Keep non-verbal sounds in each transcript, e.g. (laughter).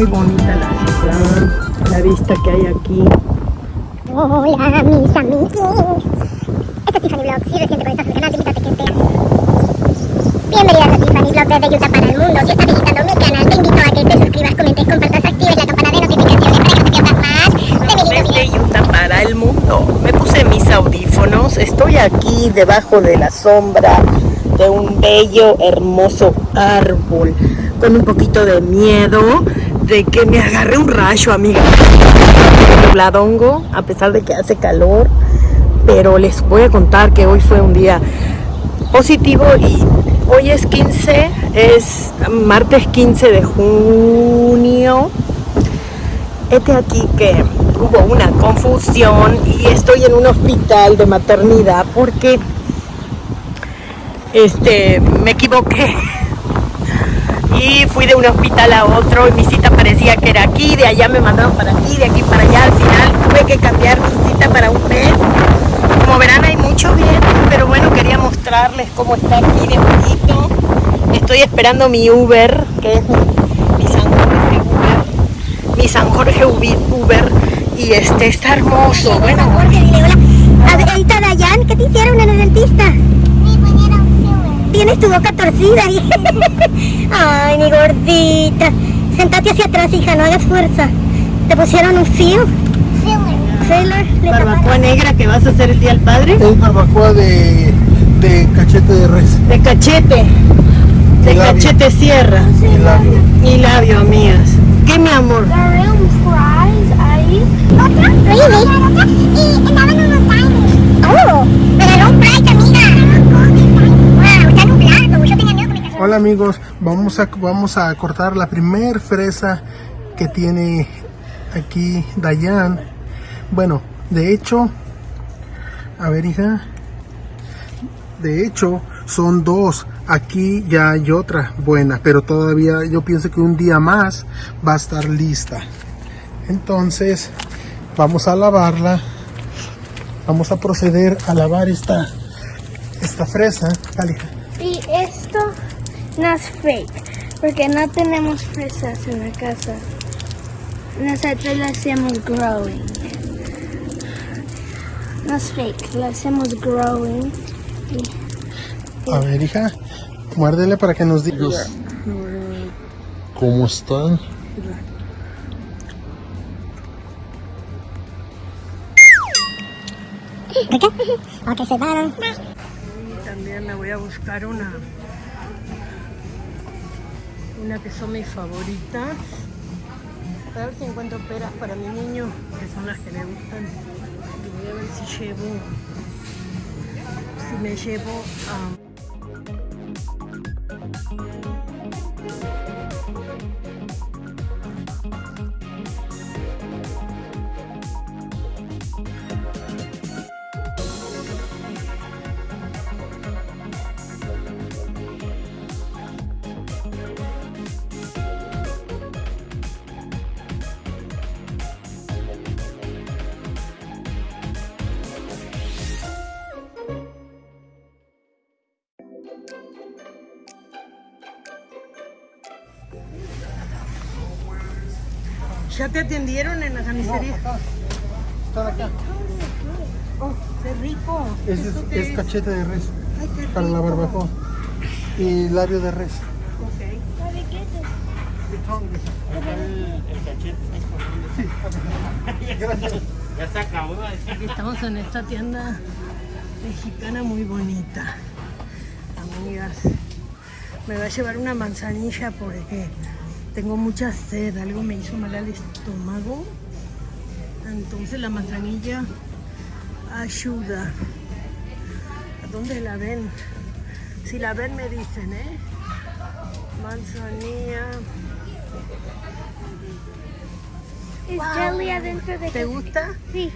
muy bonita la ciudad, la vista que hay aquí. Hola mis amigos. Esto es Tiffany Vlogs. Si recién te conectas al canal, te invito a que te Bienvenidas a Tiffany Vlogs desde Utah para el mundo. Si estás visitando mi canal, te invito a que te suscribas, comentes, compartas, actives la campana de notificaciones para que no te pierdas más de mi Desde video. Utah para el mundo. Me puse mis audífonos. Estoy aquí debajo de la sombra de un bello, hermoso árbol. Con un poquito de miedo de que me agarre un rayo, amiga. Nubladongo, a pesar de que hace calor. Pero les voy a contar que hoy fue un día positivo y hoy es 15, es martes 15 de junio. Este aquí que hubo una confusión y estoy en un hospital de maternidad porque este me equivoqué (laughs) y fui de un hospital a otro y mi cita parecía que era aquí, de allá me mandaron para aquí, de aquí para allá, al final tuve que cambiar mi cita para un mes. Como verán hay mucho viento, pero bueno, quería mostrarles cómo está aquí de bonito. Estoy esperando mi Uber, que es mi, San Jorge Uber, mi San Jorge Uber, y este está hermoso. Bueno, Jorge, dile hola. ¿Qué te hicieron en el dentista? Tienes tu boca torcida. (laughs) Ay, mi gordita. Sentate hacia atrás, hija, no hagas fuerza. ¿Te pusieron un? Filler. Le barbacoa negra que vas a hacer el día del padre, Es barbacoa de, de cachete de res. de cachete, de labio. cachete sierra y labio. y labio, amigas. ¿Qué mi amor? Y andaban unos. Oh, un amiga. Wow, está nublado. Yo tenía miedo que me cayera. Hola amigos, vamos a, vamos a cortar la primer fresa que tiene aquí Dayan. Bueno, de hecho, a ver hija, de hecho son dos. Aquí ya hay otra buena, pero todavía yo pienso que un día más va a estar lista. Entonces, vamos a lavarla. Vamos a proceder a lavar esta, esta fresa. Dale, hija. Y esto no es fake, porque no tenemos fresas en la casa. Nosotros lo hacemos growing. No es fake, lo hacemos growing. A ver, hija, muérdele para que nos digas cómo están. Se van. También me voy a buscar una una que son mis favoritas. A ver si encuentro peras para mi niño, que son las que le gustan. Y voy a ver si llevo si me llevo a ¿Ya te atendieron en la carnicería? Están acá. Oh, qué rico. Es, ¿Esto es, qué es cachete de res Ay, qué para la barbacoa. Y labio de res. Ok. Aquí estamos en esta tienda mexicana muy bonita. Amigas, me va a llevar una manzanilla porque tengo mucha sed. Algo me hizo mal al estómago. Entonces la manzanilla ayuda. ¿A dónde la ven? Si la ven me dicen, ¿eh? Manzanilla. Es jelly adentro de ¿Te gusta? Sí.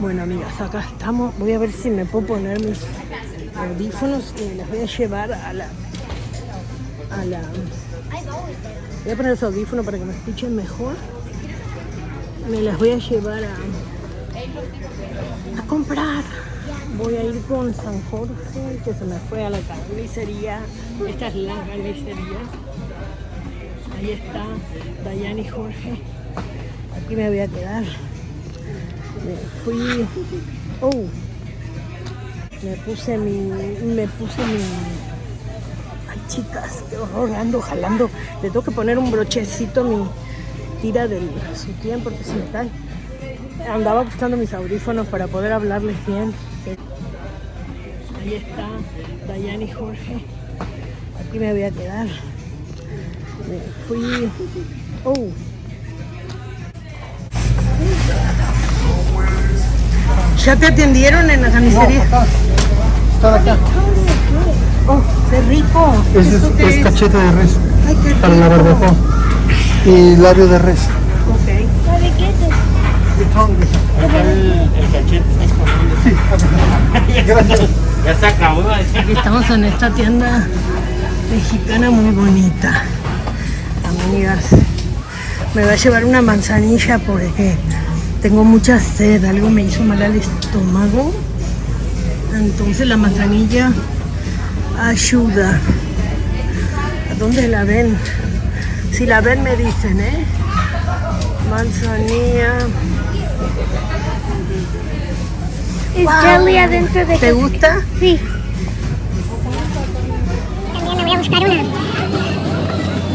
Bueno, amigas, acá estamos. Voy a ver si me puedo poner mis audífonos y las voy a llevar a la. a la. Voy a poner los audífonos para que me escuchen mejor. Me las voy a llevar a. a comprar. Voy a ir con San Jorge, que se me fue a la carnicería. Esta es la carnicería. Ahí está Dayan y Jorge. Aquí me voy a quedar. Me fui. Oh. Me puse mi. Me puse mi. Ay, chicas, qué horror. Ando jalando. Le tengo que poner un brochecito a mi tira del sutién porque se me cae. Andaba buscando mis audífonos para poder hablarles bien. Ahí está Dayan y Jorge. Aquí me voy a quedar. Me fui. Oh. ¿Ya te atendieron en la carnicería? Está acá. Oh, qué rico. Ese ¿Esto es, qué es es? cachete de res Ay, qué para la barbacoa. Y labio de res. Ok. ¿Sabe qué es? Gracias. Ya se acabó. Aquí estamos en esta tienda mexicana muy bonita. Amigas, me va a llevar una manzanilla porque tengo mucha sed. Algo me hizo mal al estómago. Entonces la manzanilla ayuda. ¿A dónde la ven? Si la ven me dicen, ¿eh? Manzanilla. Es jelly adentro de ¿Te gusta? Sí. También me voy a buscar una.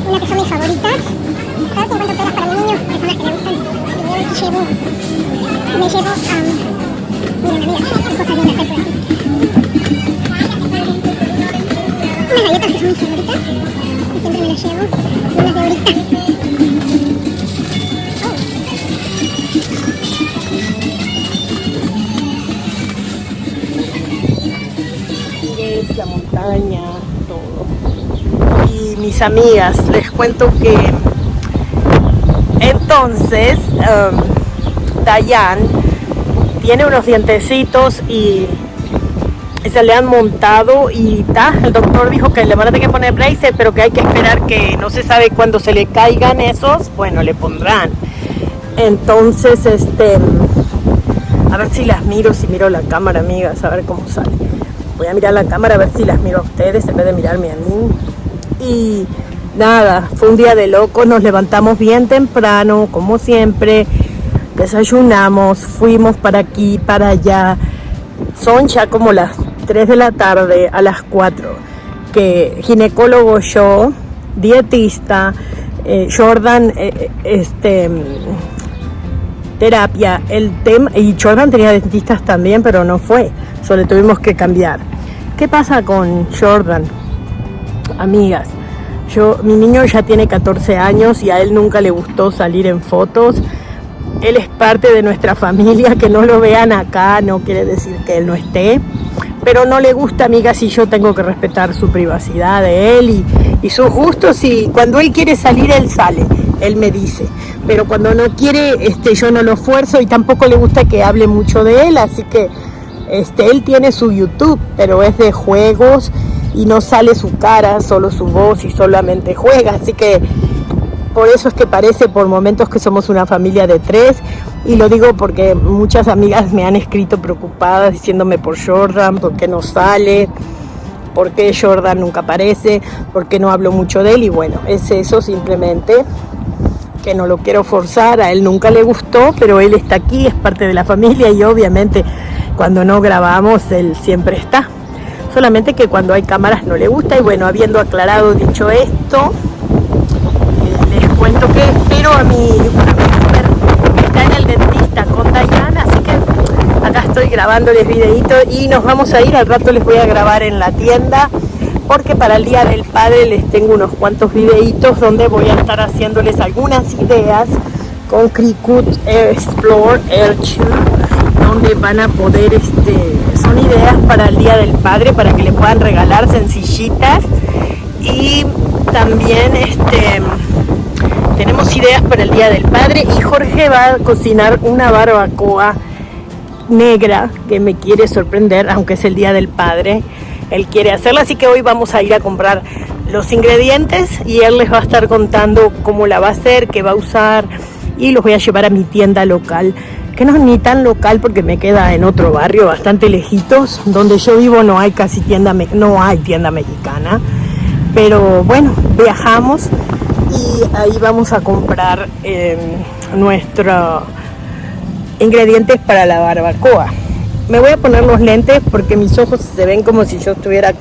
Una que son mis favoritas. Cada 50 pelas para mi niño, que son las que le gustan. Llevo. Me llevo. Um, miren, amigas, qué cosas lindas hay por aquí. Unas galletas que son mis favoritas. Y siempre me las llevo. Y unas de ahorita. es la montaña, todo. Y mis amigas, les cuento que entonces um, Dayan tiene unos dientecitos y se le han montado y ta, el doctor dijo que le van a tener que poner braces, pero que hay que esperar que no se sabe cuándo se le caigan esos, bueno, le pondrán. Entonces, este, a ver si las miro, si miro la cámara, amigas, a ver cómo sale. Voy a mirar la cámara a ver si las miro a ustedes en vez de mirarme a mí. Y nada, fue un día de loco, nos levantamos bien temprano, como siempre, desayunamos, fuimos para aquí, para allá. Son ya como las 3 de la tarde a las 4, que ginecólogo yo, dietista, eh, Jordan, eh, este terapia, el tema, y Jordan tenía dentistas también, pero no fue, solo tuvimos que cambiar. ¿Qué pasa con Jordan? Amigas, yo, mi niño ya tiene 14 años y a él nunca le gustó salir en fotos. Él es parte de nuestra familia, que no lo vean acá no quiere decir que él no esté, pero no le gusta, amigas, y yo tengo que respetar su privacidad de él y, y sus gustos y cuando él quiere salir, él sale, él me dice, pero cuando no quiere, este, yo no lo esfuerzo y tampoco le gusta que hable mucho de él, así que este, él tiene su YouTube, pero es de juegos y no sale su cara, solo su voz y solamente juega, así que por eso es que parece por momentos que somos una familia de tres. Y lo digo porque muchas amigas me han escrito preocupadas diciéndome por Jordan, por qué no sale, por qué Jordan nunca aparece, por qué no hablo mucho de él y bueno, es eso simplemente que no lo quiero forzar, a él nunca le gustó, pero él está aquí, es parte de la familia y obviamente cuando no grabamos él siempre está. Solamente que cuando hay cámaras no le gusta y bueno, habiendo aclarado, dicho esto, les cuento que espero a mi, que está en el dentista con Dayana, así que acá estoy grabándoles videito y nos vamos a ir, al rato les voy a grabar en la tienda porque para el Día del Padre les tengo unos cuantos videitos donde voy a estar haciéndoles algunas ideas con Cricut Explore Air donde van a poder, este, son ideas para el Día del Padre, para que le puedan regalar sencillitas y también este tenemos ideas para el Día del Padre y Jorge va a cocinar una barbacoa negra que me quiere sorprender, aunque es el Día del Padre. Él quiere hacerla, así que hoy vamos a ir a comprar los ingredientes y él les va a estar contando cómo la va a hacer, qué va a usar y los voy a llevar a mi tienda local que no es ni tan local porque me queda en otro barrio bastante lejitos. Donde yo vivo no hay casi tienda, no hay tienda mexicana. Pero bueno, viajamos y ahí vamos a comprar eh, nuestros ingredientes para la barbacoa. Me voy a poner los lentes porque mis ojos se ven como si yo estuviera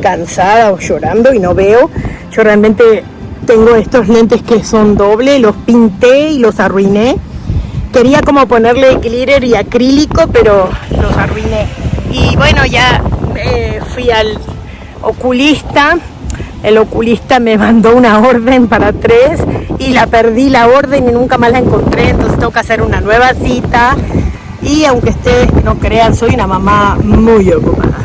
cansada o llorando y no veo. Yo realmente tengo estos lentes que son doble, los pinté y los arruiné. Quería como ponerle glitter y acrílico, pero los arruiné. Y bueno, ya eh, fui al oculista. El oculista me mandó una orden para tres y la perdí la orden y nunca más la encontré. Entonces tengo que hacer una nueva cita. Y aunque ustedes no crean, soy una mamá muy ocupada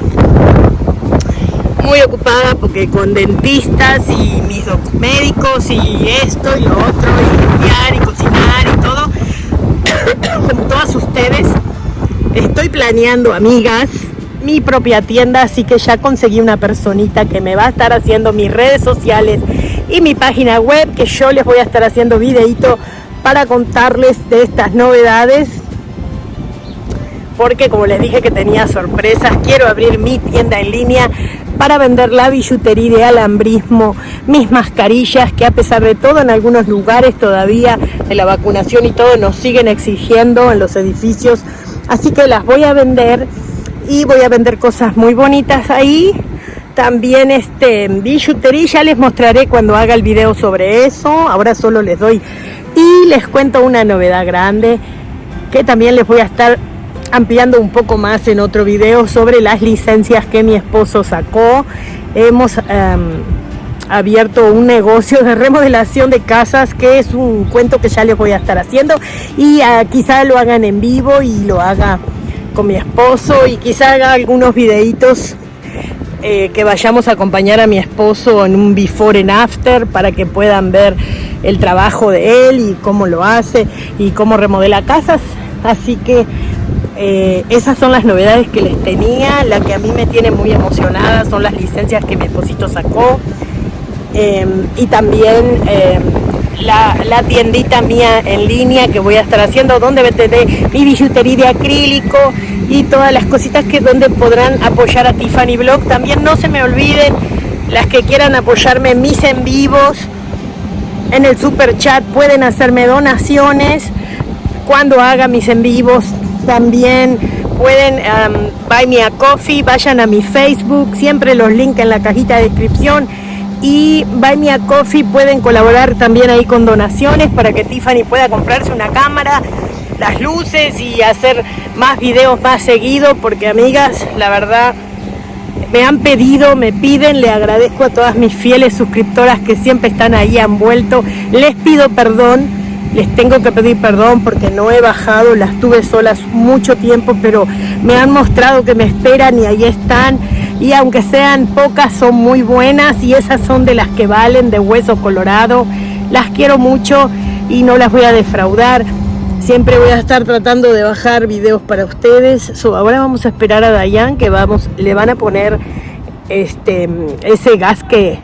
muy ocupada porque con dentistas y mis médicos y esto y lo otro y limpiar y cocinar y todo (coughs) como todas ustedes estoy planeando amigas mi propia tienda así que ya conseguí una personita que me va a estar haciendo mis redes sociales y mi página web que yo les voy a estar haciendo videito para contarles de estas novedades. Porque como les dije que tenía sorpresas quiero abrir mi tienda en línea para vender la billutería de alambrismo, mis mascarillas que a pesar de todo en algunos lugares todavía de la vacunación y todo nos siguen exigiendo en los edificios. Así que las voy a vender y voy a vender cosas muy bonitas ahí. También este billutería, ya les mostraré cuando haga el video sobre eso. Ahora solo les doy y les cuento una novedad grande que también les voy a estar ampliando un poco más en otro video sobre las licencias que mi esposo sacó. Hemos em, abierto un negocio de remodelación de casas que es un cuento que ya les voy a estar haciendo y uh, quizá lo hagan en vivo y lo haga con mi esposo y quizá haga algunos videitos eh, que vayamos a acompañar a mi esposo en un before and after para que puedan ver el trabajo de él y cómo lo hace y cómo remodela casas. Así que eh, esas son las novedades que les tenía. La que a mí me tiene muy emocionada son las licencias que mi esposito sacó. Em, y también em, la, tiendita mía en línea que voy a estar haciendo, donde venderé mi billutería de acrílico y todas las cositas que donde podrán apoyar a Tiffany Blog. También no se me olviden las que quieran apoyarme mis en vivos. En el super chat pueden hacerme donaciones cuando haga mis en vivos también pueden um, buy me a coffee, vayan a mi Facebook, siempre los links en la cajita de descripción. Y Buy Me a Coffee pueden colaborar también ahí con donaciones para que Tiffany pueda comprarse una cámara, las luces y hacer más videos más seguido. Porque amigas, la verdad, me han pedido, me piden, le agradezco a todas mis fieles suscriptoras que siempre están ahí, han vuelto. Les pido perdón les tengo que pedir perdón porque no he bajado, las tuve solas mucho tiempo, pero me han mostrado que me esperan y ahí están. Y aunque sean pocas, son muy buenas y esas son de las que valen de hueso colorado. Las quiero mucho y no las voy a defraudar. Siempre voy a estar tratando de bajar videos para ustedes. ahora vamos a esperar a Dayan que vamos, le van a poner este ese gas que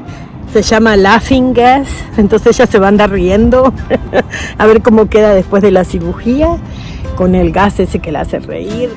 se llama Laughing Gas, entonces ella se va a andar riendo (laughs) a ver cómo queda después de la cirugía con el gas ese que la hace reír.